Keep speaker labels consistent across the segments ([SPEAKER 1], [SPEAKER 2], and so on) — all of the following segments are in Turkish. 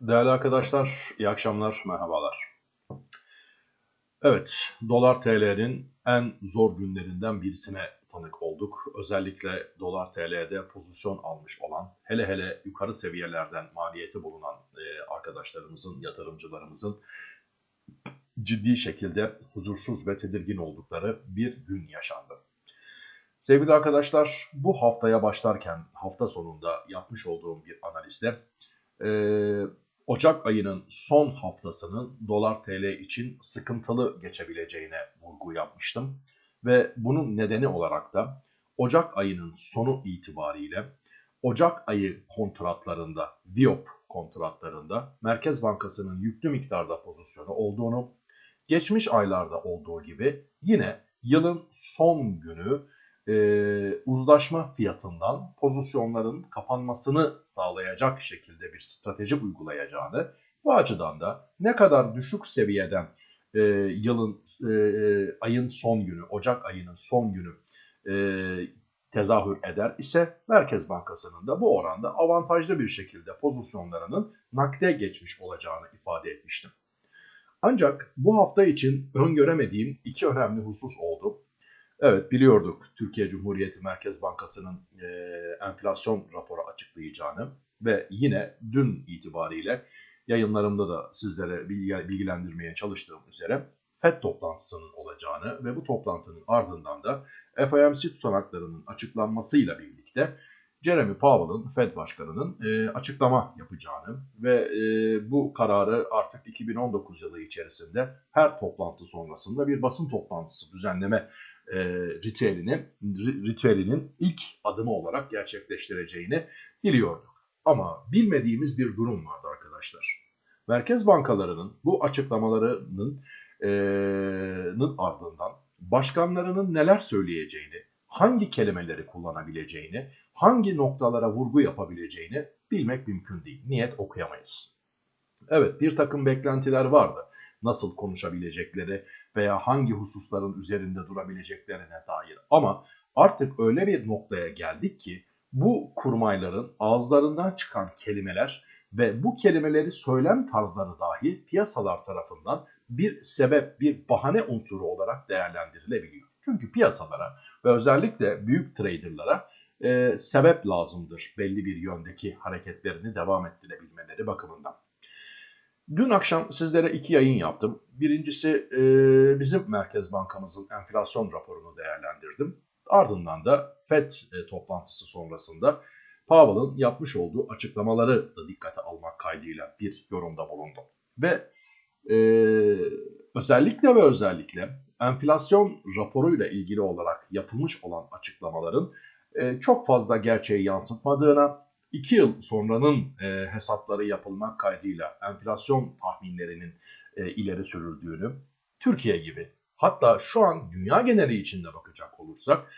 [SPEAKER 1] Değerli arkadaşlar, iyi akşamlar, merhabalar. Evet, dolar TL'nin en zor günlerinden birisine tanık olduk. Özellikle dolar TL'de pozisyon almış olan, hele hele yukarı seviyelerden maliyeti bulunan e, arkadaşlarımızın, yatırımcılarımızın ciddi şekilde huzursuz ve tedirgin oldukları bir gün yaşandı. Sevgili arkadaşlar, bu haftaya başlarken hafta sonunda yapmış olduğum bir analizde e, Ocak ayının son haftasının dolar TL için sıkıntılı geçebileceğine vurgu yapmıştım. Ve bunun nedeni olarak da Ocak ayının sonu itibariyle Ocak ayı kontratlarında, Viop kontratlarında Merkez Bankası'nın yüklü miktarda pozisyonu olduğunu, geçmiş aylarda olduğu gibi yine yılın son günü e, uzlaşma fiyatından pozisyonların kapanmasını sağlayacak şekilde bir strateji uygulayacağını, bu açıdan da ne kadar düşük seviyeden e, yılın e, ayın son günü, Ocak ayının son günü e, tezahür eder ise Merkez Bankası'nın da bu oranda avantajlı bir şekilde pozisyonlarının nakde geçmiş olacağını ifade etmiştim. Ancak bu hafta için öngöremediğim iki önemli husus oldu. Evet biliyorduk. Türkiye Cumhuriyeti Merkez Bankası'nın e, enflasyon raporu açıklayacağını ve yine dün itibariyle yayınlarımda da sizlere bilgilendirmeye çalıştığım üzere FED toplantısının olacağını ve bu toplantının ardından da FOMC tutanaklarının açıklanmasıyla birlikte Jeremy Powell'ın Fed Başkanı'nın e, açıklama yapacağını ve e, bu kararı artık 2019 yılı içerisinde her toplantı sonrasında bir basın toplantısı düzenleme e, ritüelini, ritüelinin ilk adımı olarak gerçekleştireceğini biliyorduk. Ama bilmediğimiz bir durum vardı arkadaşlar. Merkez bankalarının bu açıklamalarının e, ardından başkanlarının neler söyleyeceğini, hangi kelimeleri kullanabileceğini, hangi noktalara vurgu yapabileceğini bilmek mümkün değil. Niyet okuyamayız. Evet bir takım beklentiler vardı nasıl konuşabilecekleri veya hangi hususların üzerinde durabileceklerine dair. Ama artık öyle bir noktaya geldik ki bu kurmayların ağızlarından çıkan kelimeler ve bu kelimeleri söylem tarzları dahi piyasalar tarafından bir sebep, bir bahane unsuru olarak değerlendirilebiliyor. Çünkü piyasalara ve özellikle büyük traderlara e, sebep lazımdır belli bir yöndeki hareketlerini devam ettirebilmeleri bakımından. Dün akşam sizlere iki yayın yaptım. Birincisi e, bizim Merkez Bankamızın enflasyon raporunu değerlendirdim. Ardından da FED e, toplantısı sonrasında Powell'ın yapmış olduğu açıklamaları da dikkate almak kaydıyla bir yorumda bulundum. Ve e, özellikle ve özellikle enflasyon raporuyla ilgili olarak yapılmış olan açıklamaların e, çok fazla gerçeği yansıtmadığına 2 yıl sonranın e, hesapları yapılmak kaydıyla enflasyon tahminlerinin e, ileri sürüldüğünü, Türkiye gibi hatta şu an dünya geneli içinde bakacak olursak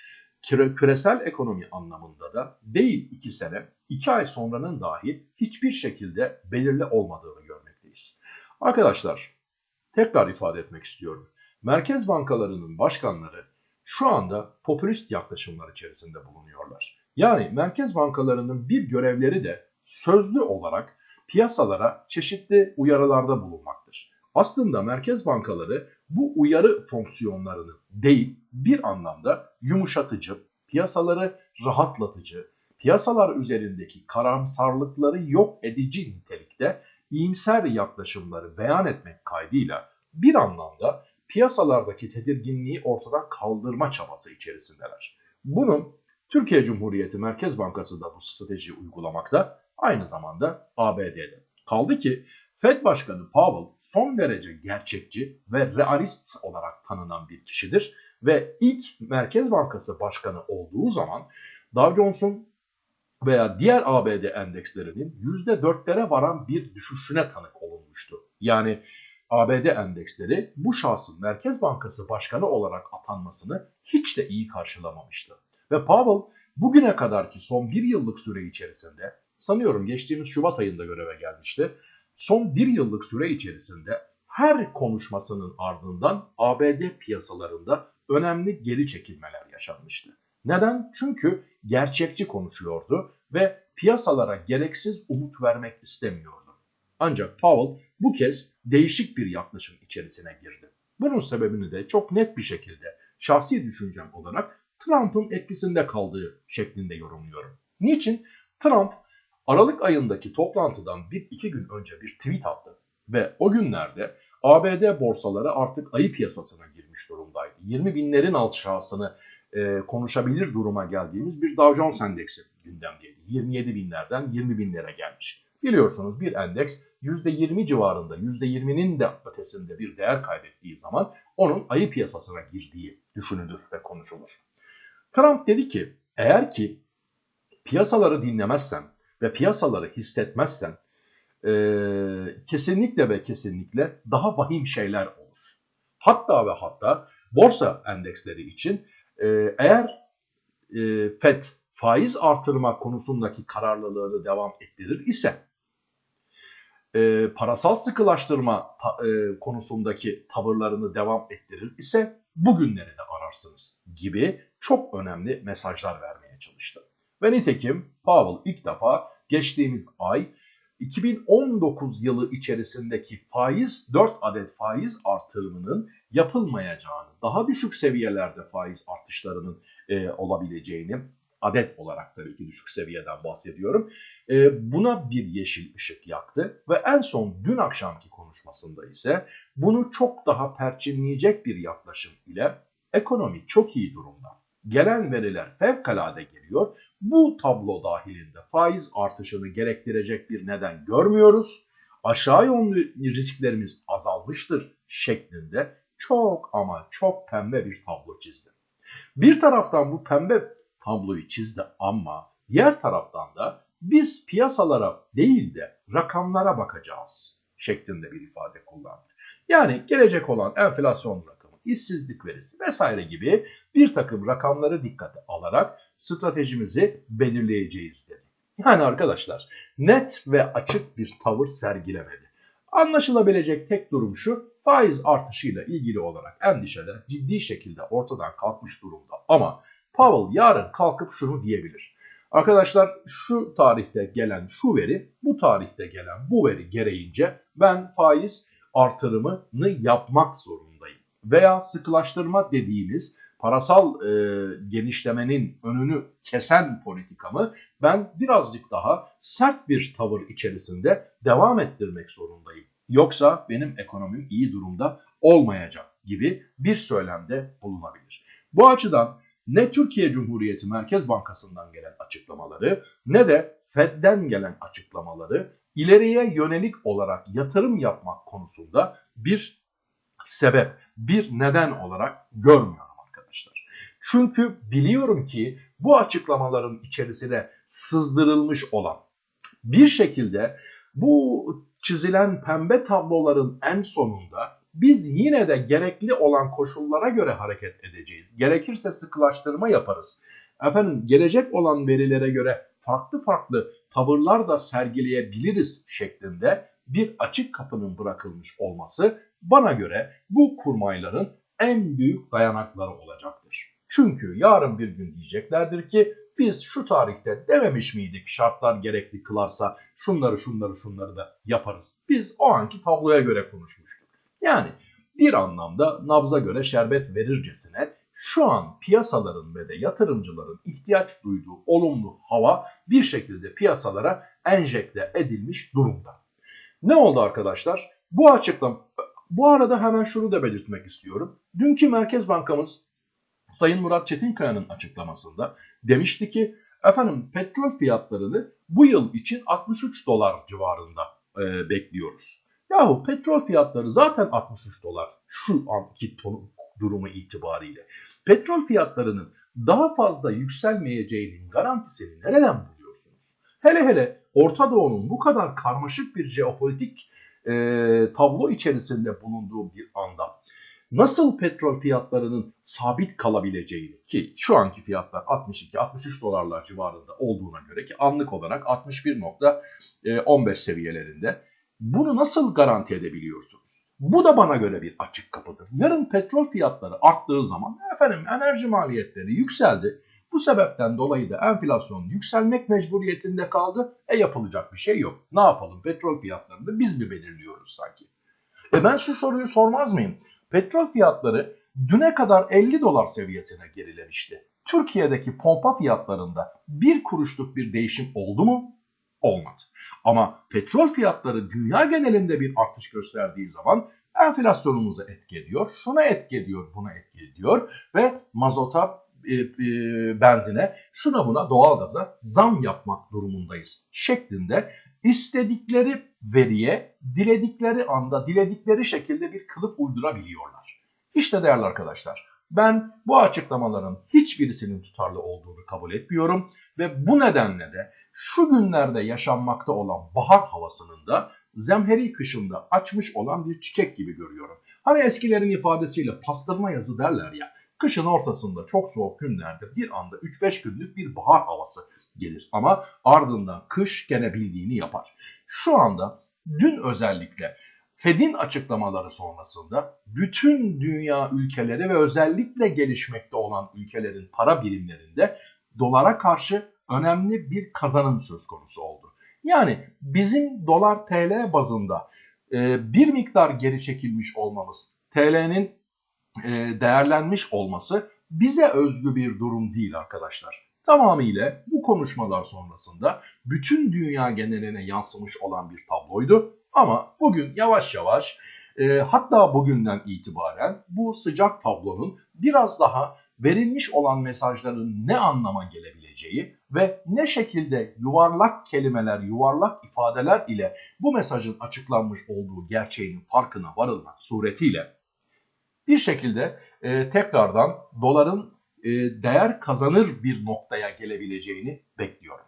[SPEAKER 1] küresel ekonomi anlamında da değil 2 sene, 2 ay sonranın dahi hiçbir şekilde belirli olmadığını görmekteyiz. Arkadaşlar tekrar ifade etmek istiyorum. Merkez bankalarının başkanları şu anda popülist yaklaşımlar içerisinde bulunuyorlar. Yani merkez bankalarının bir görevleri de sözlü olarak piyasalara çeşitli uyarılarda bulunmaktır. Aslında merkez bankaları bu uyarı fonksiyonlarını değil bir anlamda yumuşatıcı, piyasaları rahatlatıcı, piyasalar üzerindeki karamsarlıkları yok edici nitelikte iyimser yaklaşımları beyan etmek kaydıyla bir anlamda piyasalardaki tedirginliği ortadan kaldırma çabası içerisindeler. Bunun Türkiye Cumhuriyeti Merkez Bankası da bu stratejiyi uygulamakta, aynı zamanda ABD'de. Kaldı ki Fed Başkanı Powell son derece gerçekçi ve realist olarak tanınan bir kişidir ve ilk Merkez Bankası Başkanı olduğu zaman Dow Jones'un veya diğer ABD endekslerinin %4'lere varan bir düşüşüne tanık olunmuştu. Yani ABD endeksleri bu şahsın Merkez Bankası Başkanı olarak atanmasını hiç de iyi karşılamamıştı. Ve Powell bugüne kadarki son bir yıllık süre içerisinde sanıyorum geçtiğimiz Şubat ayında göreve gelmişti. Son bir yıllık süre içerisinde her konuşmasının ardından ABD piyasalarında önemli geri çekilmeler yaşanmıştı. Neden? Çünkü gerçekçi konuşuyordu ve piyasalara gereksiz umut vermek istemiyordu. Ancak Powell bu kez değişik bir yaklaşım içerisine girdi. Bunun sebebini de çok net bir şekilde şahsi düşüncem olarak Trump'ın etkisinde kaldığı şeklinde yorumluyorum. Niçin? Trump Aralık ayındaki toplantıdan bir iki gün önce bir tweet attı ve o günlerde ABD borsaları artık ayı piyasasına girmiş durumdaydı. 20 binlerin aşağısını e, konuşabilir duruma geldiğimiz bir Dow Jones endeksi gündemdeydi. 27 binlerden 20 binlere gelmiş. Biliyorsunuz bir endeks %20 civarında, %20'nin de ötesinde bir değer kaybettiği zaman onun ayı piyasasına girdiği düşünülür ve konuşulur. Trump dedi ki eğer ki piyasaları dinlemezsen ve piyasaları hissetmezsen e, kesinlikle ve kesinlikle daha vahim şeyler olur. Hatta ve hatta borsa endeksleri için e, eğer e, FED faiz artırma konusundaki kararlılığını devam ettirir ise e, parasal sıkılaştırma ta, e, konusundaki tavırlarını devam ettirir ise bugünleri de ararsınız gibi çok önemli mesajlar vermeye çalıştı. Ve nitekim Powell ilk defa geçtiğimiz ay 2019 yılı içerisindeki faiz 4 adet faiz artırımının yapılmayacağını, daha düşük seviyelerde faiz artışlarının e, olabileceğini adet olarak tabii ki düşük seviyeden bahsediyorum. E, buna bir yeşil ışık yaktı ve en son dün akşamki konuşmasında ise bunu çok daha perçinleyecek bir yaklaşım ile ekonomi çok iyi durumda. Gelen veriler fevkalade geliyor. Bu tablo dahilinde faiz artışını gerektirecek bir neden görmüyoruz. Aşağı yönlü risklerimiz azalmıştır şeklinde çok ama çok pembe bir tablo çizdi. Bir taraftan bu pembe tabloyu çizdi ama diğer taraftan da biz piyasalara değil de rakamlara bakacağız şeklinde bir ifade kullandı. Yani gelecek olan enflasyon rakamı, işsizlik verisi vesaire gibi bir takım rakamları dikkate alarak stratejimizi belirleyeceğiz dedi. Yani arkadaşlar net ve açık bir tavır sergilemedi. Anlaşılabilecek tek durum şu, faiz artışıyla ilgili olarak endişeler ciddi şekilde ortadan kalkmış durumda. Ama Powell yarın kalkıp şunu diyebilir. Arkadaşlar şu tarihte gelen şu veri, bu tarihte gelen bu veri gereğince ben faiz artırımını yapmak zorundayım. Veya sıkılaştırma dediğimiz parasal e, genişlemenin önünü kesen politikamı ben birazcık daha sert bir tavır içerisinde devam ettirmek zorundayım. Yoksa benim ekonomim iyi durumda olmayacak gibi bir söylemde bulunabilir. Bu açıdan ne Türkiye Cumhuriyeti Merkez Bankası'ndan gelen açıklamaları ne de Fed'den gelen açıklamaları ileriye yönelik olarak yatırım yapmak konusunda bir sebep, bir neden olarak görmüyorum arkadaşlar. Çünkü biliyorum ki bu açıklamaların içerisine sızdırılmış olan bir şekilde bu çizilen pembe tabloların en sonunda biz yine de gerekli olan koşullara göre hareket edeceğiz. Gerekirse sıkılaştırma yaparız. Efendim gelecek olan verilere göre farklı farklı tavırlar da sergileyebiliriz şeklinde bir açık kapının bırakılmış olması bana göre bu kurmayların en büyük dayanakları olacaktır. Çünkü yarın bir gün diyeceklerdir ki biz şu tarihte dememiş miydik şartlar gerekli kılarsa şunları şunları şunları da yaparız. Biz o anki tabloya göre konuşmuştuk. Yani bir anlamda nabza göre şerbet verircesine şu an piyasaların ve de yatırımcıların ihtiyaç duyduğu olumlu hava bir şekilde piyasalara enjekte edilmiş durumda. Ne oldu arkadaşlar? Bu açıklam bu arada hemen şunu da belirtmek istiyorum. Dünkü Merkez Bankamız Sayın Murat Çetinkaya'nın açıklamasında demişti ki efendim petrol fiyatlarını bu yıl için 63 dolar civarında e, bekliyoruz. Yahu petrol fiyatları zaten 63 dolar şu anki ton, durumu itibariyle. Petrol fiyatlarının daha fazla yükselmeyeceğinin garantisini nereden buluyorsunuz? Hele hele Orta Doğu'nun bu kadar karmaşık bir jeopolitik e, tablo içerisinde bulunduğu bir anda nasıl petrol fiyatlarının sabit kalabileceğini ki şu anki fiyatlar 62-63 dolarlar civarında olduğuna göre ki anlık olarak 61.15 seviyelerinde bunu nasıl garanti edebiliyorsunuz? Bu da bana göre bir açık kapıdır. Yarın petrol fiyatları arttığı zaman efendim enerji maliyetleri yükseldi. Bu sebepten dolayı da enflasyon yükselmek mecburiyetinde kaldı. E yapılacak bir şey yok. Ne yapalım? Petrol fiyatlarını biz mi belirliyoruz sanki? E ben şu soruyu sormaz mıyım? Petrol fiyatları düne kadar 50 dolar seviyesine gerilemişti. Türkiye'deki pompa fiyatlarında bir kuruşluk bir değişim oldu mu? Olmadı. Ama petrol fiyatları dünya genelinde bir artış gösterdiği zaman enflasyonumuzu etki ediyor, şuna etki ediyor, buna etki ediyor ve mazota, benzine, şuna buna doğalgaza zam yapmak durumundayız şeklinde istedikleri veriye diledikleri anda, diledikleri şekilde bir kılıf uydurabiliyorlar. İşte değerli arkadaşlar, ben bu açıklamaların hiçbirisinin tutarlı olduğunu kabul etmiyorum ve bu nedenle de şu günlerde yaşanmakta olan bahar havasının da zemheri kışında açmış olan bir çiçek gibi görüyorum. Hani eskilerin ifadesiyle pastırma yazı derler ya. Kışın ortasında çok soğuk günlerde bir anda 3-5 günlük bir bahar havası gelir. Ama ardından kış gene bildiğini yapar. Şu anda dün özellikle Fed'in açıklamaları sonrasında bütün dünya ülkeleri ve özellikle gelişmekte olan ülkelerin para birimlerinde dolara karşı önemli bir kazanım söz konusu oldu. Yani bizim dolar TL bazında bir miktar geri çekilmiş olmamız, TL'nin değerlenmiş olması bize özgü bir durum değil arkadaşlar. Tamamıyla bu konuşmalar sonrasında bütün dünya geneline yansımış olan bir tabloydu. Ama bugün yavaş yavaş e, hatta bugünden itibaren bu sıcak tablonun biraz daha verilmiş olan mesajların ne anlama gelebileceği ve ne şekilde yuvarlak kelimeler, yuvarlak ifadeler ile bu mesajın açıklanmış olduğu gerçeğinin farkına varılmak suretiyle bir şekilde e, tekrardan doların e, değer kazanır bir noktaya gelebileceğini bekliyorum.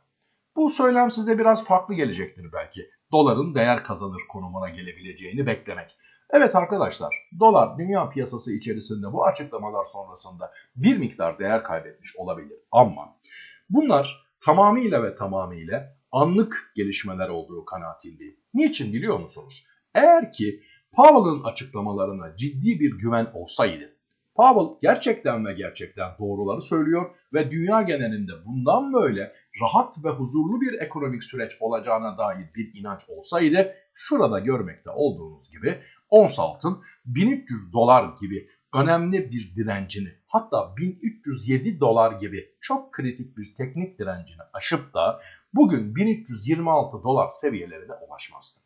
[SPEAKER 1] Bu söylem size biraz farklı gelecektir belki. Doların değer kazanır konumuna gelebileceğini beklemek. Evet arkadaşlar, dolar dünya piyasası içerisinde bu açıklamalar sonrasında bir miktar değer kaybetmiş olabilir. Ama bunlar tamamıyla ve tamamıyla anlık gelişmeler olduğu kanaatindeyim. Niçin biliyor musunuz? Eğer ki Powell'ın açıklamalarına ciddi bir güven olsaydı, Powell gerçekten ve gerçekten doğruları söylüyor ve dünya genelinde bundan böyle rahat ve huzurlu bir ekonomik süreç olacağına dair bir inanç olsaydı şurada görmekte olduğunuz gibi ons altın 1300 dolar gibi önemli bir direncini hatta 1307 dolar gibi çok kritik bir teknik direncini aşıp da bugün 1326 dolar seviyelerine ulaşmazdı.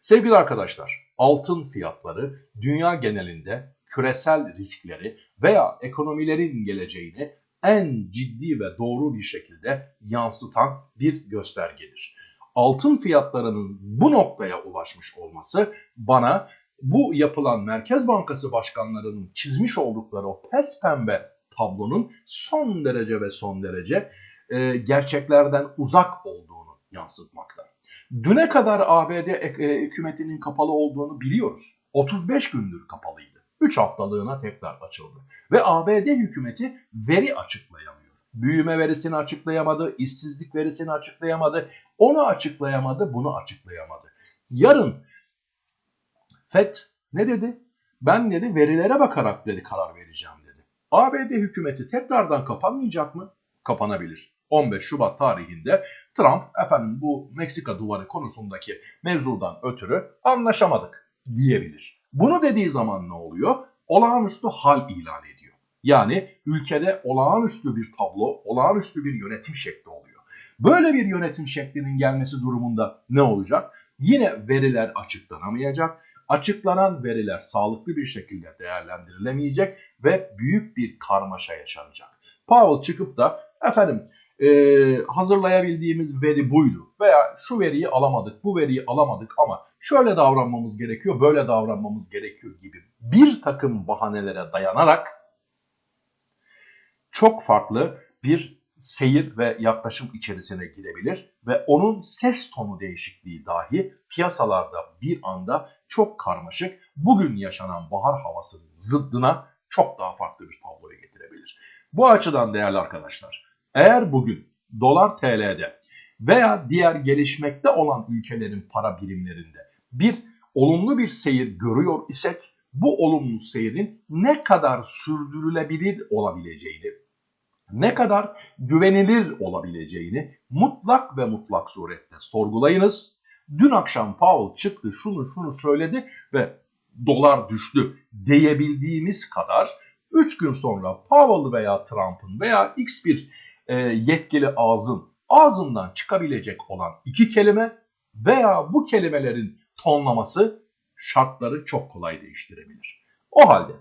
[SPEAKER 1] Sevgili arkadaşlar altın fiyatları dünya genelinde küresel riskleri veya ekonomilerin geleceğini en ciddi ve doğru bir şekilde yansıtan bir göstergedir. Altın fiyatlarının bu noktaya ulaşmış olması bana bu yapılan Merkez Bankası başkanlarının çizmiş oldukları o pes pembe tablonun son derece ve son derece e, gerçeklerden uzak olduğunu yansıtmakta. Düne kadar ABD e, hükümetinin kapalı olduğunu biliyoruz. 35 gündür kapalıydı. 3 haftalığına tekrar açıldı. Ve ABD hükümeti veri açıklayamıyor. Büyüme verisini açıklayamadı, işsizlik verisini açıklayamadı, onu açıklayamadı, bunu açıklayamadı. Yarın FED ne dedi? Ben dedi verilere bakarak dedi karar vereceğim dedi. ABD hükümeti tekrardan kapanmayacak mı? Kapanabilir. 15 Şubat tarihinde Trump efendim bu Meksika duvarı konusundaki mevzudan ötürü anlaşamadık diyebilir. Bunu dediği zaman ne oluyor? Olağanüstü hal ilan ediyor. Yani ülkede olağanüstü bir tablo, olağanüstü bir yönetim şekli oluyor. Böyle bir yönetim şeklinin gelmesi durumunda ne olacak? Yine veriler açıklanamayacak. Açıklanan veriler sağlıklı bir şekilde değerlendirilemeyecek ve büyük bir karmaşa yaşanacak. Powell çıkıp da efendim e, hazırlayabildiğimiz veri buydu veya şu veriyi alamadık, bu veriyi alamadık ama şöyle davranmamız gerekiyor, böyle davranmamız gerekiyor gibi bir takım bahanelere dayanarak çok farklı bir seyir ve yaklaşım içerisine girebilir ve onun ses tonu değişikliği dahi piyasalarda bir anda çok karmaşık, bugün yaşanan bahar havasının zıddına çok daha farklı bir tabloya getirebilir. Bu açıdan değerli arkadaşlar, eğer bugün dolar TL'de veya diğer gelişmekte olan ülkelerin para birimlerinde bir olumlu bir seyir görüyor isek bu olumlu seyrin ne kadar sürdürülebilir olabileceğini ne kadar güvenilir olabileceğini mutlak ve mutlak surette sorgulayınız. Dün akşam Powell çıktı şunu şunu söyledi ve dolar düştü diyebildiğimiz kadar 3 gün sonra Powell veya Trump'ın veya X bir e, yetkili ağzın ağzından çıkabilecek olan iki kelime veya bu kelimelerin tonlaması şartları çok kolay değiştirebilir. O halde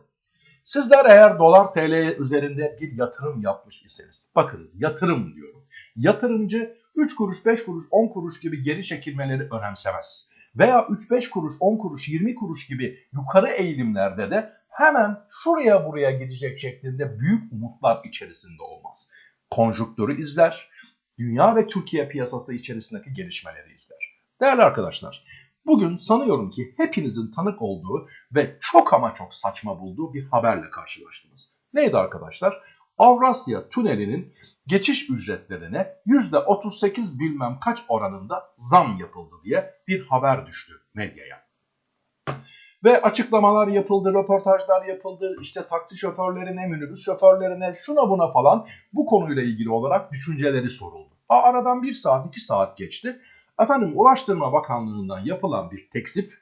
[SPEAKER 1] sizler eğer dolar TL üzerinde bir yatırım yapmış iseniz bakınız yatırım diyorum. Yatırımcı 3 kuruş 5 kuruş 10 kuruş gibi geri çekilmeleri önemsemez. Veya 3-5 kuruş 10 kuruş 20 kuruş gibi yukarı eğilimlerde de hemen şuraya buraya gidecek şeklinde büyük umutlar içerisinde olmaz. Konjüktürü izler, dünya ve Türkiye piyasası içerisindeki gelişmeleri izler. Değerli arkadaşlar, bugün sanıyorum ki hepinizin tanık olduğu ve çok ama çok saçma bulduğu bir haberle karşılaştınız. Neydi arkadaşlar? Avrasya Tüneli'nin geçiş ücretlerine %38 bilmem kaç oranında zam yapıldı diye bir haber düştü medyaya. Ve açıklamalar yapıldı, röportajlar yapıldı. İşte taksi şoförlerine, minibüs şoförlerine, şuna buna falan bu konuyla ilgili olarak düşünceleri soruldu. Aradan bir saat, iki saat geçti. Efendim Ulaştırma Bakanlığı'ndan yapılan bir teksip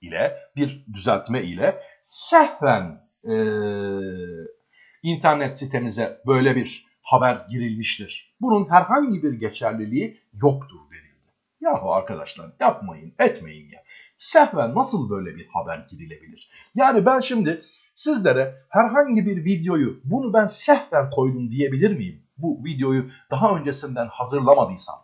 [SPEAKER 1] ile, bir düzeltme ile sehven e, internet sitemize böyle bir haber girilmiştir. Bunun herhangi bir geçerliliği yoktur denildi. Yahu arkadaşlar yapmayın, etmeyin ya. Sehven nasıl böyle bir haber girilebilir? Yani ben şimdi sizlere herhangi bir videoyu bunu ben sehven koydum diyebilir miyim? Bu videoyu daha öncesinden hazırlamadıysam,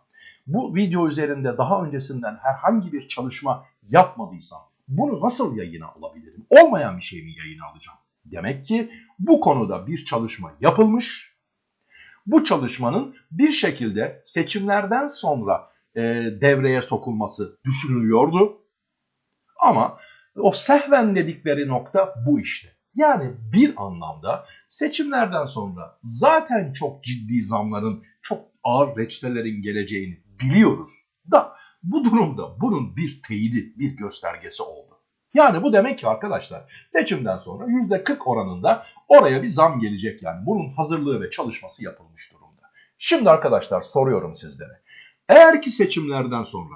[SPEAKER 1] bu video üzerinde daha öncesinden herhangi bir çalışma yapmadıysam bunu nasıl yayına alabilirim? Olmayan bir şey mi yayına alacağım? Demek ki bu konuda bir çalışma yapılmış. Bu çalışmanın bir şekilde seçimlerden sonra e, devreye sokulması düşünülüyordu. Ama o sehven dedikleri nokta bu işte. Yani bir anlamda seçimlerden sonra zaten çok ciddi zamların, çok ağır reçetelerin geleceğini biliyoruz da bu durumda bunun bir teyidi, bir göstergesi oldu. Yani bu demek ki arkadaşlar seçimden sonra %40 oranında oraya bir zam gelecek yani. Bunun hazırlığı ve çalışması yapılmış durumda. Şimdi arkadaşlar soruyorum sizlere. Eğer ki seçimlerden sonra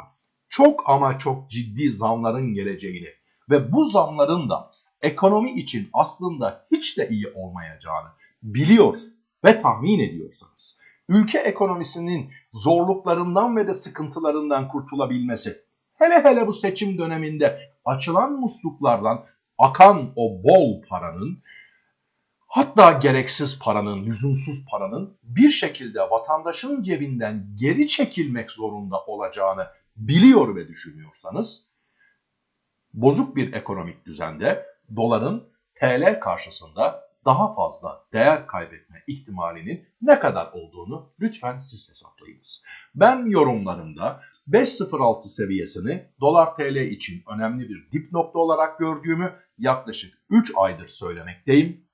[SPEAKER 1] çok ama çok ciddi zamların geleceğini ve bu zamların da ekonomi için aslında hiç de iyi olmayacağını biliyor ve tahmin ediyorsanız, ülke ekonomisinin zorluklarından ve de sıkıntılarından kurtulabilmesi, hele hele bu seçim döneminde açılan musluklardan akan o bol paranın, hatta gereksiz paranın, lüzumsuz paranın bir şekilde vatandaşın cebinden geri çekilmek zorunda olacağını biliyor ve düşünüyorsanız, bozuk bir ekonomik düzende doların TL karşısında daha fazla değer kaybetme ihtimalinin ne kadar olduğunu lütfen siz hesaplayınız. Ben yorumlarımda 5.06 seviyesini dolar TL için önemli bir dip nokta olarak gördüğümü yaklaşık 3 aydır söylemekteyim.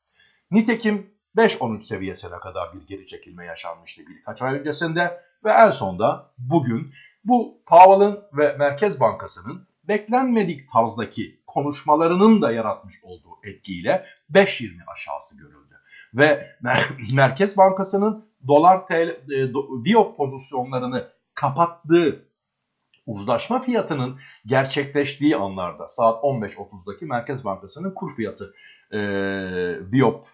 [SPEAKER 1] Nitekim 5.13 seviyesine kadar bir geri çekilme yaşanmıştı birkaç ay öncesinde ve en sonda bugün bu Powell'ın ve Merkez Bankası'nın beklenmedik tarzdaki konuşmalarının da yaratmış olduğu etkiyle 5.20 aşağısı görüldü. Ve Merkez Bankası'nın dolar TL, e, Viyop pozisyonlarını kapattığı uzlaşma fiyatının gerçekleştiği anlarda saat 15.30'daki Merkez Bankası'nın kur fiyatı e, Viyop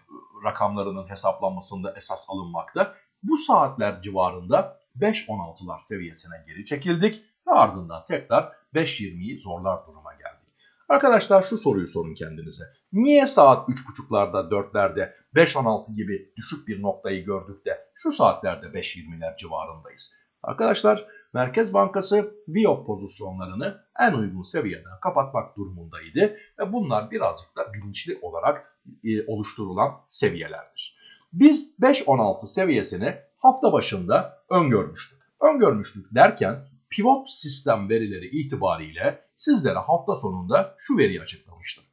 [SPEAKER 1] rakamlarının hesaplanmasında esas alınmakta. Bu saatler civarında 5.16'lar seviyesine geri çekildik ve ardından tekrar 5.20'yi zorlar duruma geldik. Arkadaşlar şu soruyu sorun kendinize. Niye saat 3.30'larda 4'lerde 5.16 gibi düşük bir noktayı gördük de şu saatlerde 5.20'ler civarındayız? Arkadaşlar Merkez Bankası VIOP pozisyonlarını en uygun seviyeden kapatmak durumundaydı ve bunlar birazcık da bilinçli olarak e, oluşturulan seviyelerdir. Biz 5.16 seviyesini hafta başında öngörmüştük. Öngörmüştük derken pivot sistem verileri itibariyle sizlere hafta sonunda şu veriyi açıklamıştım.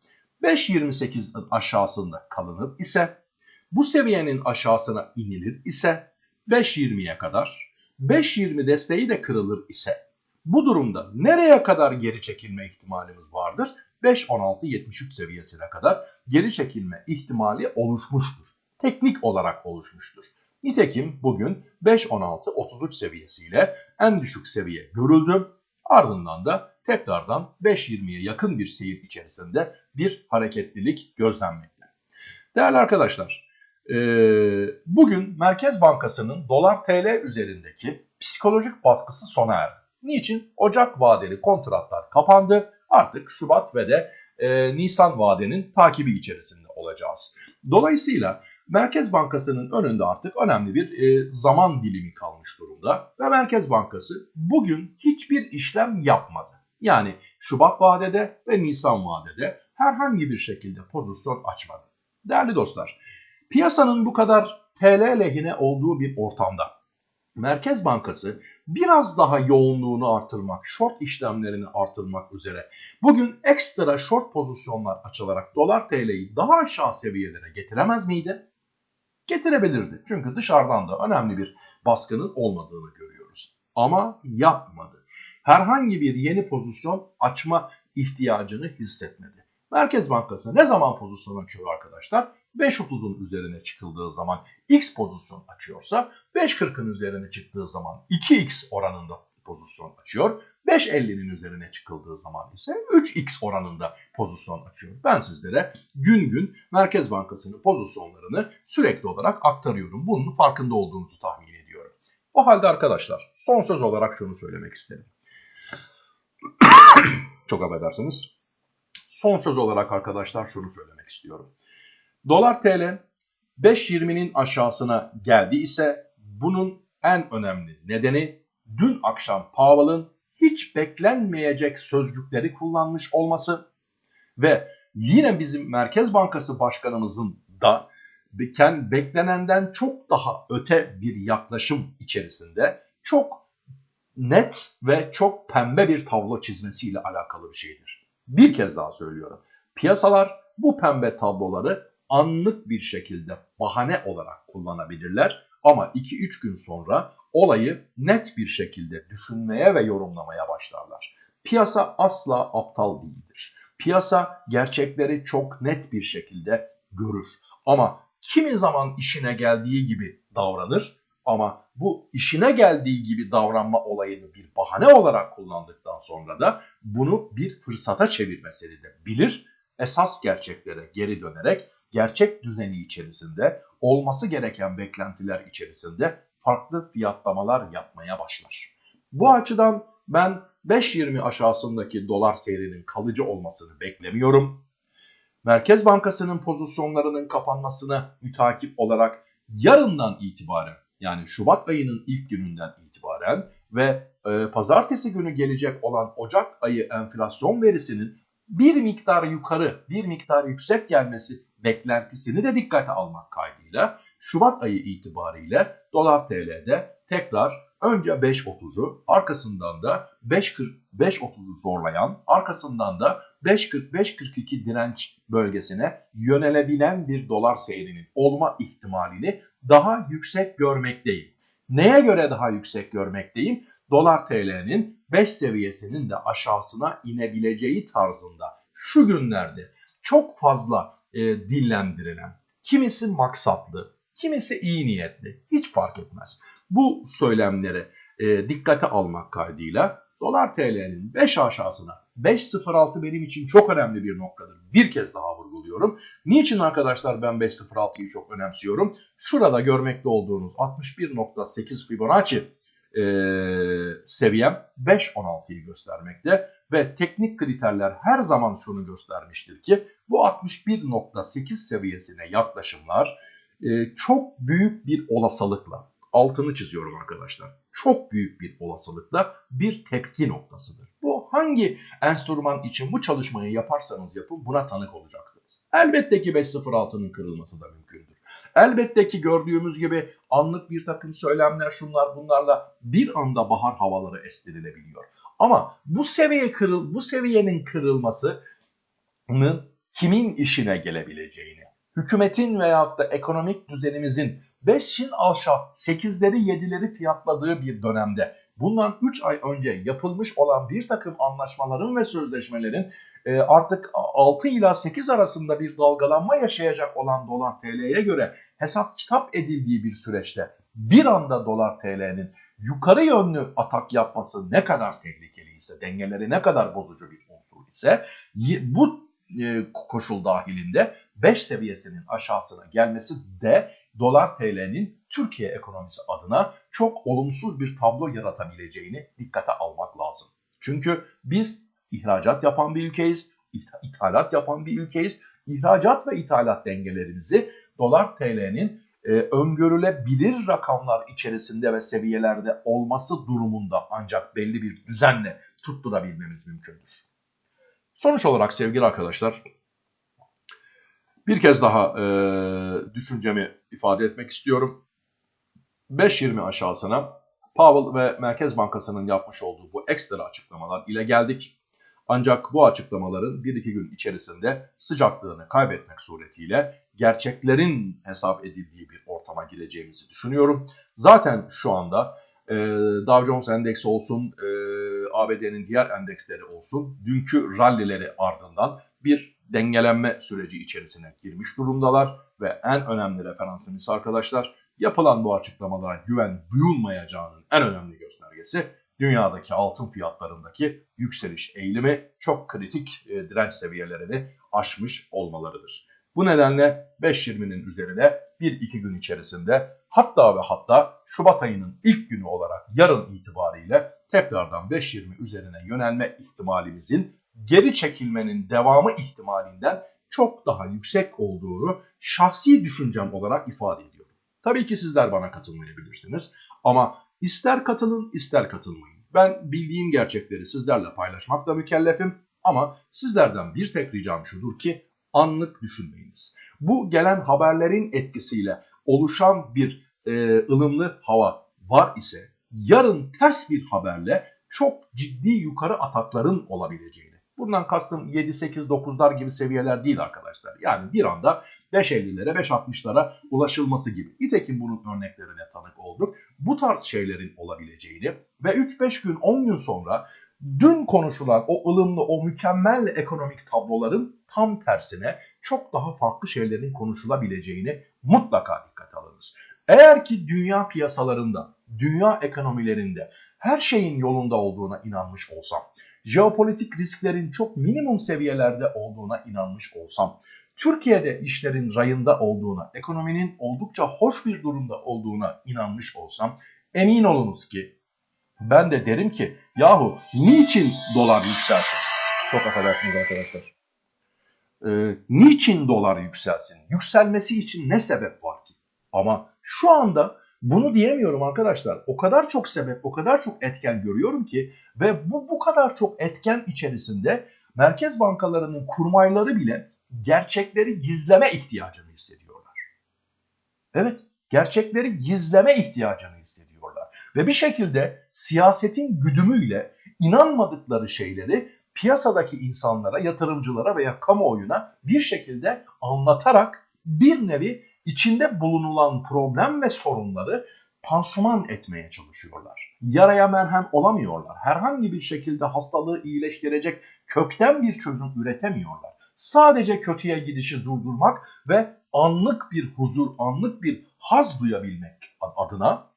[SPEAKER 1] 5.28'in aşağısında kalınır ise bu seviyenin aşağısına inilir ise 5.20'ye kadar 5.20 desteği de kırılır ise bu durumda nereye kadar geri çekilme ihtimalimiz vardır? 5.16-73 seviyesine kadar geri çekilme ihtimali oluşmuştur. Teknik olarak oluşmuştur. Nitekim bugün 5.16.33 seviyesiyle en düşük seviye görüldü. Ardından da tekrardan 5.20'ye yakın bir seyir içerisinde bir hareketlilik gözlenmekte. Değerli arkadaşlar, bugün Merkez Bankası'nın dolar TL üzerindeki psikolojik baskısı sona erdi. Niçin? Ocak vadeli kontratlar kapandı. Artık Şubat ve de e, Nisan vadenin takibi içerisinde olacağız. Dolayısıyla Merkez Bankası'nın önünde artık önemli bir e, zaman dilimi kalmış durumda ve Merkez Bankası bugün hiçbir işlem yapmadı. Yani Şubat vadede ve Nisan vadede herhangi bir şekilde pozisyon açmadı. Değerli dostlar, piyasanın bu kadar TL lehine olduğu bir ortamda Merkez Bankası biraz daha yoğunluğunu artırmak, short işlemlerini artırmak üzere bugün ekstra short pozisyonlar açılarak dolar TL'yi daha aşağı seviyelere getiremez miydi? Getirebilirdi. Çünkü dışarıdan da önemli bir baskının olmadığını görüyoruz. Ama yapmadı. Herhangi bir yeni pozisyon açma ihtiyacını hissetmedi. Merkez Bankası ne zaman pozisyon açıyor arkadaşlar? 5.30'un üzerine çıkıldığı zaman X pozisyon açıyorsa 5.40'ın üzerine çıktığı zaman 2X oranında pozisyon açıyor. 5.50'nin üzerine çıkıldığı zaman ise 3x oranında pozisyon açıyor. Ben sizlere gün gün Merkez Bankası'nın pozisyonlarını sürekli olarak aktarıyorum. Bunun farkında olduğunuzu tahmin ediyorum. O halde arkadaşlar son söz olarak şunu söylemek isterim. Çok affedersiniz. Son söz olarak arkadaşlar şunu söylemek istiyorum. Dolar TL 5.20'nin aşağısına geldi ise bunun en önemli nedeni dün akşam Powell'ın hiç beklenmeyecek sözcükleri kullanmış olması ve yine bizim Merkez Bankası Başkanımızın da beklenenden çok daha öte bir yaklaşım içerisinde çok net ve çok pembe bir tablo çizmesiyle alakalı bir şeydir. Bir kez daha söylüyorum. Piyasalar bu pembe tabloları anlık bir şekilde bahane olarak kullanabilirler ama 2-3 gün sonra olayı net bir şekilde düşünmeye ve yorumlamaya başlarlar. Piyasa asla aptal değildir. Piyasa gerçekleri çok net bir şekilde görür. Ama kimi zaman işine geldiği gibi davranır ama bu işine geldiği gibi davranma olayını bir bahane olarak kullandıktan sonra da bunu bir fırsata çevirmesini de bilir. Esas gerçeklere geri dönerek gerçek düzeni içerisinde olması gereken beklentiler içerisinde farklı fiyatlamalar yapmaya başlar. Bu açıdan ben 5.20 aşağısındaki dolar seyrinin kalıcı olmasını beklemiyorum. Merkez Bankası'nın pozisyonlarının kapanmasına mütakip olarak yarından itibaren yani Şubat ayının ilk gününden itibaren ve e, pazartesi günü gelecek olan Ocak ayı enflasyon verisinin bir miktar yukarı, bir miktar yüksek gelmesi beklentisini de dikkate almak kaydıyla Şubat ayı itibariyle dolar TL'de tekrar önce 5.30'u arkasından da 5.40-5.30'u zorlayan arkasından da 5.40-5.42 direnç bölgesine yönelebilen bir dolar seyrinin olma ihtimalini daha yüksek görmekteyim. Neye göre daha yüksek görmekteyim? Dolar TL'nin 5 seviyesinin de aşağısına inebileceği tarzında şu günlerde çok fazla e, dillendirilen, kimisi maksatlı, kimisi iyi niyetli hiç fark etmez. Bu söylemleri e, dikkate almak kaydıyla dolar TL'nin 5 aşağısına 5.06 benim için çok önemli bir noktadır. Bir kez daha vurguluyorum. Niçin arkadaşlar ben 5.06'yı çok önemsiyorum? Şurada görmekte olduğunuz 61.8 Fibonacci e, seviyem 5.16'yı göstermekte ve teknik kriterler her zaman şunu göstermiştir ki bu 61.8 seviyesine yaklaşımlar e, çok büyük bir olasılıkla altını çiziyorum arkadaşlar. Çok büyük bir olasılıkla bir tepki noktasıdır. Bu hangi enstrüman için bu çalışmayı yaparsanız yapın buna tanık olacaksınız. Elbette ki 5.06'nın kırılması da mümkündür. Elbette ki gördüğümüz gibi anlık bir takım söylemler şunlar bunlarla bir anda bahar havaları estirilebiliyor. Ama bu seviye kırıl bu seviyenin kırılmasının kimin işine gelebileceğini, hükümetin veyahut da ekonomik düzenimizin 5'in aşağı 8'leri 7'leri fiyatladığı bir dönemde. Bundan 3 ay önce yapılmış olan bir takım anlaşmaların ve sözleşmelerin e, artık 6 ila 8 arasında bir dalgalanma yaşayacak olan dolar TL'ye göre hesap kitap edildiği bir süreçte bir anda dolar TL'nin yukarı yönlü atak yapması ne kadar tehlikeli ise, dengeleri ne kadar bozucu bir unsur ise bu e, koşul dahilinde 5 seviyesinin aşağısına gelmesi de dolar TL'nin Türkiye ekonomisi adına çok olumsuz bir tablo yaratabileceğini dikkate almak lazım. Çünkü biz ihracat yapan bir ülkeyiz, ithalat yapan bir ülkeyiz. İhracat ve ithalat dengelerimizi dolar TL'nin e, öngörülebilir rakamlar içerisinde ve seviyelerde olması durumunda ancak belli bir düzenle tutturabilmemiz mümkündür. Sonuç olarak sevgili arkadaşlar bir kez daha e, düşüncemi ifade etmek istiyorum. 5.20 aşağısına Powell ve Merkez Bankası'nın yapmış olduğu bu ekstra açıklamalar ile geldik. Ancak bu açıklamaların 1-2 gün içerisinde sıcaklığını kaybetmek suretiyle gerçeklerin hesap edildiği bir ortama gireceğimizi düşünüyorum. Zaten şu anda e, Dow Jones Endeksi olsun, e, ABD'nin diğer endeksleri olsun dünkü rallileri ardından bir dengelenme süreci içerisine girmiş durumdalar ve en önemli referansımız arkadaşlar yapılan bu açıklamalara güven duyulmayacağının en önemli göstergesi dünyadaki altın fiyatlarındaki yükseliş eğilimi çok kritik e, direnç seviyelerini aşmış olmalarıdır. Bu nedenle 5.20'nin üzerine 1-2 gün içerisinde hatta ve hatta Şubat ayının ilk günü olarak yarın itibariyle tekrardan 5.20 üzerine yönelme ihtimalimizin geri çekilmenin devamı ihtimalinden çok daha yüksek olduğunu şahsi düşüncem olarak ifade ediyorum. Tabii ki sizler bana katılmayabilirsiniz ama ister katılın ister katılmayın. Ben bildiğim gerçekleri sizlerle paylaşmakla mükellefim ama sizlerden bir tek ricam şudur ki anlık düşünmeyiniz. Bu gelen haberlerin etkisiyle oluşan bir e, ılımlı hava var ise yarın ters bir haberle çok ciddi yukarı atakların olabileceğini. Bundan kastım 7, 8, 9'lar gibi seviyeler değil arkadaşlar. Yani bir anda 5.50'lere, 5.60'lara ulaşılması gibi. Nitekim bunun örneklerine tanık olduk. Bu tarz şeylerin olabileceğini ve 3-5 gün, 10 gün sonra dün konuşulan o ılımlı, o mükemmel ekonomik tabloların tam tersine çok daha farklı şeylerin konuşulabileceğini mutlaka dikkate alınız. Eğer ki dünya piyasalarında, dünya ekonomilerinde her şeyin yolunda olduğuna inanmış olsam, jeopolitik risklerin çok minimum seviyelerde olduğuna inanmış olsam, Türkiye'de işlerin rayında olduğuna, ekonominin oldukça hoş bir durumda olduğuna inanmış olsam, emin olunuz ki ben de derim ki yahu niçin dolar yükselsin? Çok affedersiniz arkadaşlar. Ee, niçin dolar yükselsin? Yükselmesi için ne sebep var ki? Ama şu anda bunu diyemiyorum arkadaşlar. O kadar çok sebep, o kadar çok etken görüyorum ki ve bu bu kadar çok etken içerisinde merkez bankalarının kurmayları bile gerçekleri gizleme ihtiyacını hissediyorlar. Evet, gerçekleri gizleme ihtiyacını hissediyorlar. Ve bir şekilde siyasetin güdümüyle inanmadıkları şeyleri piyasadaki insanlara, yatırımcılara veya kamuoyuna bir şekilde anlatarak bir nevi içinde bulunulan problem ve sorunları pansuman etmeye çalışıyorlar. Yaraya merhem olamıyorlar. Herhangi bir şekilde hastalığı iyileştirecek kökten bir çözüm üretemiyorlar. Sadece kötüye gidişi durdurmak ve anlık bir huzur, anlık bir haz duyabilmek adına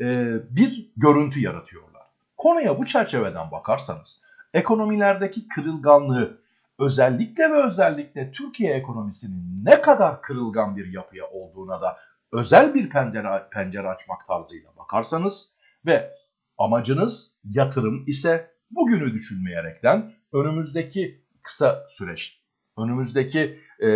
[SPEAKER 1] e, bir görüntü yaratıyorlar. Konuya bu çerçeveden bakarsanız ekonomilerdeki kırılganlığı özellikle ve özellikle Türkiye ekonomisinin ne kadar kırılgan bir yapıya olduğuna da özel bir pencere, pencere açmak tarzıyla bakarsanız ve amacınız yatırım ise bugünü düşünmeyerekten önümüzdeki kısa süreç, önümüzdeki e,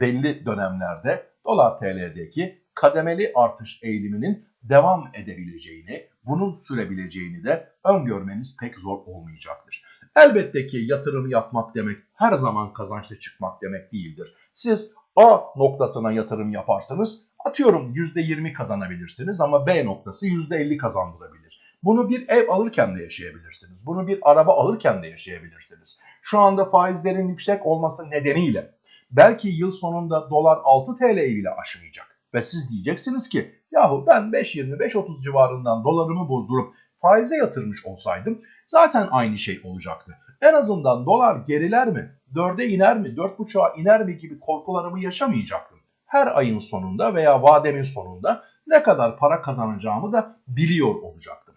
[SPEAKER 1] belli dönemlerde dolar TL'deki kademeli artış eğiliminin devam edebileceğini, bunun sürebileceğini de öngörmeniz pek zor olmayacaktır. Elbette ki yatırım yapmak demek her zaman kazançlı çıkmak demek değildir. Siz A noktasına yatırım yaparsanız atıyorum %20 kazanabilirsiniz ama B noktası %50 kazandırabilir. Bunu bir ev alırken de yaşayabilirsiniz. Bunu bir araba alırken de yaşayabilirsiniz. Şu anda faizlerin yüksek olması nedeniyle belki yıl sonunda dolar 6 TL'yi bile aşmayacak. Ve siz diyeceksiniz ki yahu ben 5.20-5.30 civarından dolarımı bozdurup faize yatırmış olsaydım zaten aynı şey olacaktı. En azından dolar geriler mi, 4'e iner mi, 4.5'a iner mi gibi korkularımı yaşamayacaktım. Her ayın sonunda veya vademin sonunda ne kadar para kazanacağımı da biliyor olacaktım.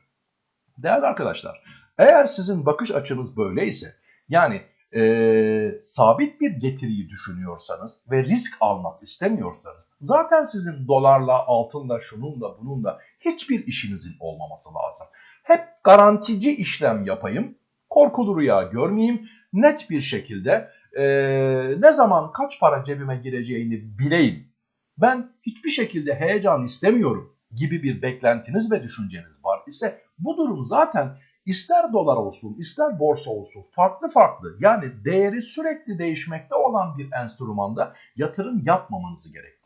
[SPEAKER 1] Değerli arkadaşlar, eğer sizin bakış açınız böyleyse, yani e, sabit bir getiriyi düşünüyorsanız ve risk almak istemiyorsanız, zaten sizin dolarla, altınla, şununla, bununla hiçbir işinizin olmaması lazım. Hep garantici işlem yapayım, korkulu rüya görmeyeyim, net bir şekilde e, ne zaman kaç para cebime gireceğini bileyim. Ben hiçbir şekilde heyecan istemiyorum gibi bir beklentiniz ve düşünceniz var ise bu durum zaten ister dolar olsun ister borsa olsun farklı farklı yani değeri sürekli değişmekte olan bir enstrümanda yatırım yapmamanızı gerektiriyor.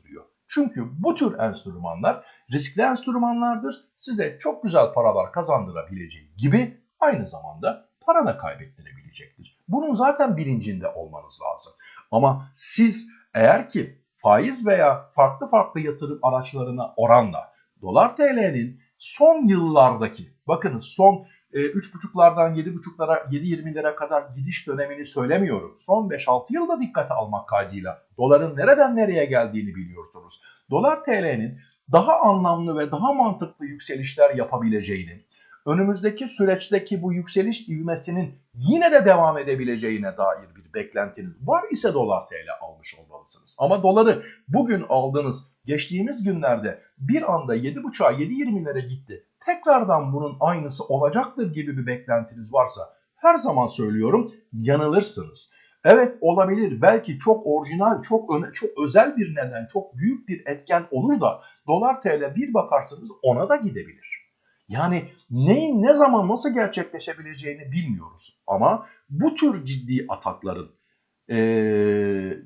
[SPEAKER 1] Çünkü bu tür enstrümanlar riskli enstrümanlardır. Size çok güzel paralar kazandırabileceği gibi aynı zamanda para da kaybettirebilecektir. Bunun zaten bilincinde olmanız lazım. Ama siz eğer ki faiz veya farklı farklı yatırım araçlarına oranla dolar TL'nin son yıllardaki bakınız son 3.5'lardan 7.5'lara 7.20'lere kadar gidiş dönemini söylemiyorum. Son 5-6 yılda dikkate almak kaydıyla doların nereden nereye geldiğini biliyorsunuz. Dolar TL'nin daha anlamlı ve daha mantıklı yükselişler yapabileceğini, önümüzdeki süreçteki bu yükseliş ivmesinin yine de devam edebileceğine dair bir beklentiniz var ise dolar TL almış olmalısınız. Ama doları bugün aldığınız geçtiğimiz günlerde bir anda 7.5'a 7.20'lere gitti. Tekrardan bunun aynısı olacaktır gibi bir beklentiniz varsa her zaman söylüyorum yanılırsınız. Evet olabilir. Belki çok orijinal, çok öne, çok özel bir neden, çok büyük bir etken olur da dolar TL bir bakarsınız ona da gidebilir. Yani neyin ne zaman nasıl gerçekleşebileceğini bilmiyoruz. Ama bu tür ciddi atakların e,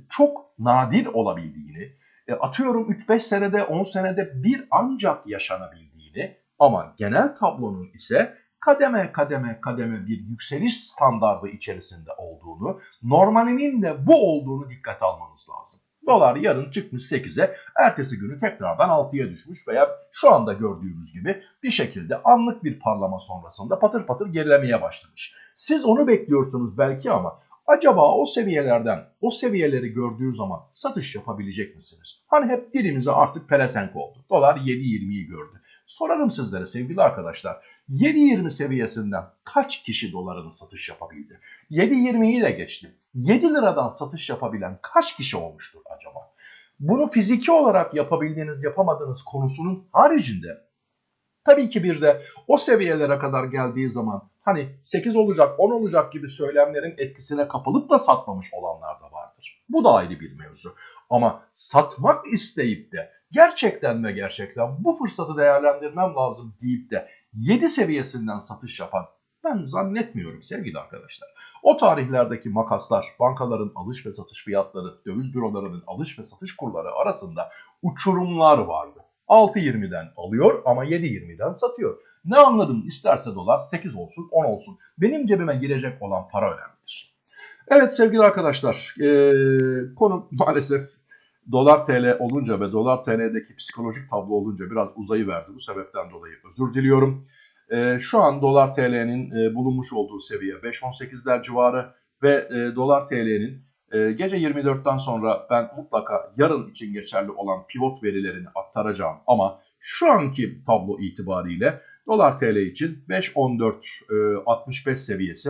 [SPEAKER 1] çok nadir olabildiğini, e, atıyorum 3-5 senede 10 senede bir ancak yaşanabildiğini ama genel tablonun ise kademe kademe kademe bir yükseliş standardı içerisinde olduğunu, normalinin de bu olduğunu dikkat almanız lazım. Dolar yarın çıkmış 8'e, ertesi günü tekrardan 6'ya düşmüş veya şu anda gördüğümüz gibi bir şekilde anlık bir parlama sonrasında patır patır gerilemeye başlamış. Siz onu bekliyorsunuz belki ama acaba o seviyelerden, o seviyeleri gördüğü zaman satış yapabilecek misiniz? Hani hep dilimize artık pelesenk oldu. Dolar 7.20'yi gördü. Sorarım sizlere sevgili arkadaşlar. 7.20 seviyesinden kaç kişi dolarını satış yapabildi? 7.20'yi de geçtim. 7 liradan satış yapabilen kaç kişi olmuştur acaba? Bunu fiziki olarak yapabildiğiniz yapamadığınız konusunun haricinde tabii ki bir de o seviyelere kadar geldiği zaman hani 8 olacak 10 olacak gibi söylemlerin etkisine kapılıp da satmamış olanlar da vardır. Bu da ayrı bir mevzu. Ama satmak isteyip de gerçekten ve gerçekten bu fırsatı değerlendirmem lazım deyip de 7 seviyesinden satış yapan ben zannetmiyorum sevgili arkadaşlar. O tarihlerdeki makaslar, bankaların alış ve satış fiyatları, döviz bürolarının alış ve satış kurları arasında uçurumlar vardı. 6.20'den alıyor ama 7.20'den satıyor. Ne anladım isterse dolar 8 olsun 10 olsun. Benim cebime girecek olan para önemlidir. Evet sevgili arkadaşlar ee, konu maalesef dolar TL olunca ve dolar TL'deki psikolojik tablo olunca biraz uzayıverdi. Bu sebepten dolayı özür diliyorum. E, şu an dolar TL'nin e, bulunmuş olduğu seviye 5.18'ler civarı ve e, dolar TL'nin e, gece 24'ten sonra ben mutlaka yarın için geçerli olan pivot verilerini aktaracağım. Ama şu anki tablo itibariyle dolar TL için 5.14.65 e, seviyesi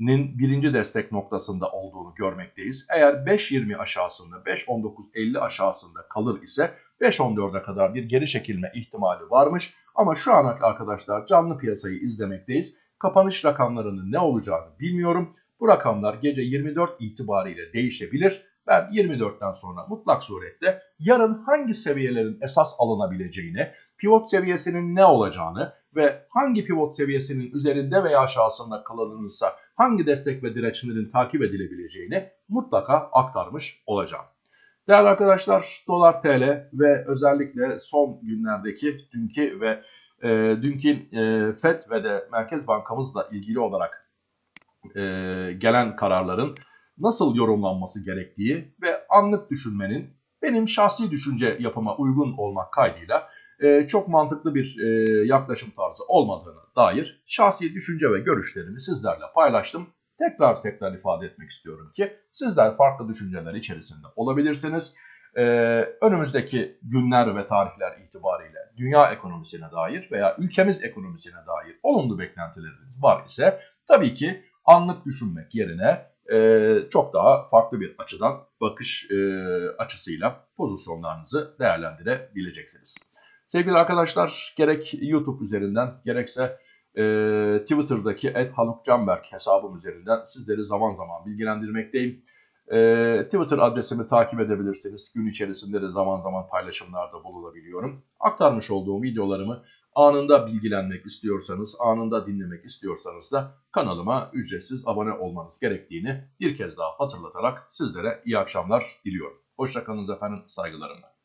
[SPEAKER 1] nin birinci destek noktasında olduğunu görmekteyiz. Eğer 5.20 aşağısında 5.19.50 aşağısında kalır ise 5.14'e kadar bir geri çekilme ihtimali varmış. Ama şu an arkadaşlar canlı piyasayı izlemekteyiz. Kapanış rakamlarının ne olacağını bilmiyorum. Bu rakamlar gece 24 itibariyle değişebilir. Ben 24'ten sonra mutlak surette yarın hangi seviyelerin esas alınabileceğini, pivot seviyesinin ne olacağını ve hangi pivot seviyesinin üzerinde veya aşağısında kalınırsa hangi destek ve dirençlerin takip edilebileceğini mutlaka aktarmış olacağım. Değerli arkadaşlar dolar TL ve özellikle son günlerdeki dünkü ve e, dünkü e, FED ve de Merkez Bankamızla ilgili olarak e, gelen kararların nasıl yorumlanması gerektiği ve anlık düşünmenin benim şahsi düşünce yapıma uygun olmak kaydıyla e, çok mantıklı bir e, yaklaşım tarzı olmadığını dair şahsi düşünce ve görüşlerimi sizlerle paylaştım. Tekrar tekrar ifade etmek istiyorum ki sizler farklı düşünceler içerisinde olabilirsiniz. Ee, önümüzdeki günler ve tarihler itibariyle dünya ekonomisine dair veya ülkemiz ekonomisine dair olumlu beklentileriniz var ise tabii ki anlık düşünmek yerine e, çok daha farklı bir açıdan bakış e, açısıyla pozisyonlarınızı değerlendirebileceksiniz. Sevgili arkadaşlar gerek YouTube üzerinden gerekse e, Twitter'daki @halukcanberk hesabım üzerinden sizleri zaman zaman bilgilendirmekteyim. E, Twitter adresimi takip edebilirsiniz. Gün içerisinde de zaman zaman paylaşımlarda bulunabiliyorum. Aktarmış olduğum videolarımı anında bilgilenmek istiyorsanız, anında dinlemek istiyorsanız da kanalıma ücretsiz abone olmanız gerektiğini bir kez daha hatırlatarak sizlere iyi akşamlar diliyorum. Hoşçakalın efendim, saygılarımla.